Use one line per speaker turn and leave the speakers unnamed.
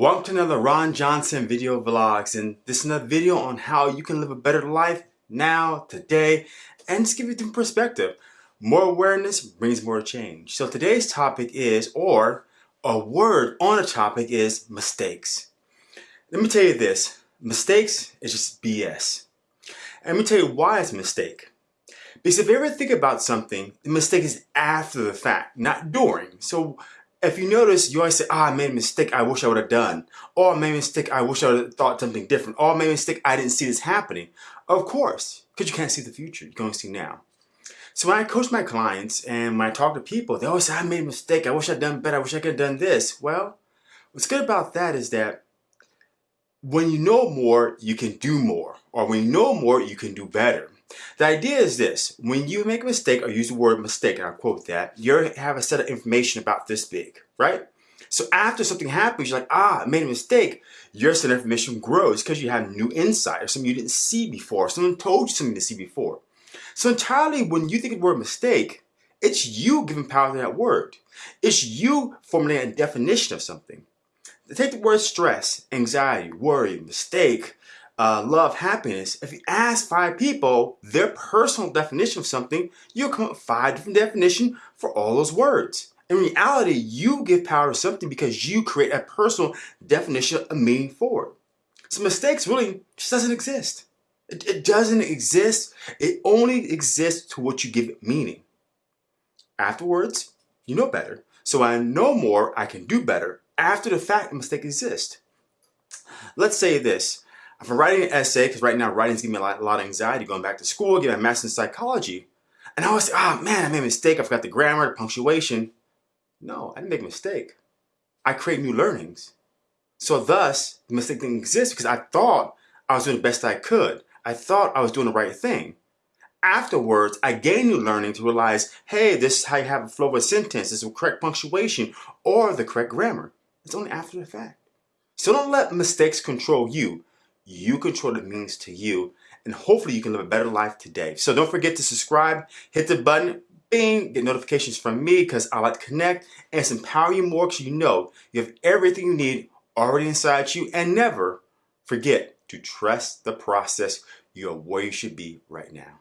Welcome to another Ron Johnson video vlogs and this is another video on how you can live a better life now, today, and just give you some perspective. More awareness brings more change. So today's topic is, or a word on a topic is mistakes. Let me tell you this, mistakes is just BS. And let me tell you why it's a mistake. Because if you ever think about something, the mistake is after the fact, not during. So if you notice, you always say, ah, I made a mistake I wish I would have done. Or I made a mistake I wish I would have thought something different. Or I made a mistake I didn't see this happening. Of course, because you can't see the future. You can only see now. So when I coach my clients and when I talk to people, they always say, I made a mistake. I wish I'd done better. I wish I could have done this. Well, what's good about that is that when you know more, you can do more. Or when you know more, you can do better. The idea is this, when you make a mistake or use the word mistake, and I quote that, you have a set of information about this big, right? So after something happens, you're like, ah, I made a mistake. Your set of information grows because you have new insight or something you didn't see before. Someone told you something to see before. So entirely when you think of the word mistake, it's you giving power to that word. It's you formulating a definition of something. Take the word stress, anxiety, worry, mistake, uh, love, happiness, if you ask five people their personal definition of something, you'll come up with five different definitions for all those words. In reality, you give power to something because you create a personal definition of meaning for it. So mistakes really just doesn't exist. It, it doesn't exist. It only exists to what you give it meaning. Afterwards, you know better. So I know more, I can do better. After the fact, a mistake exists. Let's say this. If I'm writing an essay, because right now writing's giving me a lot, a lot, of anxiety going back to school, getting a master's in psychology, and I always say, oh man, I made a mistake, I forgot the grammar, the punctuation. No, I didn't make a mistake. I create new learnings. So thus, the mistake didn't exist because I thought I was doing the best I could. I thought I was doing the right thing. Afterwards, I gained new learning to realize, hey, this is how you have a flow of a sentence. This is the correct punctuation or the correct grammar. It's only after the fact. So don't let mistakes control you. You control the means to you, and hopefully you can live a better life today. So don't forget to subscribe, hit the button, bing, get notifications from me because I like to connect and empower you more because you know you have everything you need already inside you and never forget to trust the process. You're where you should be right now.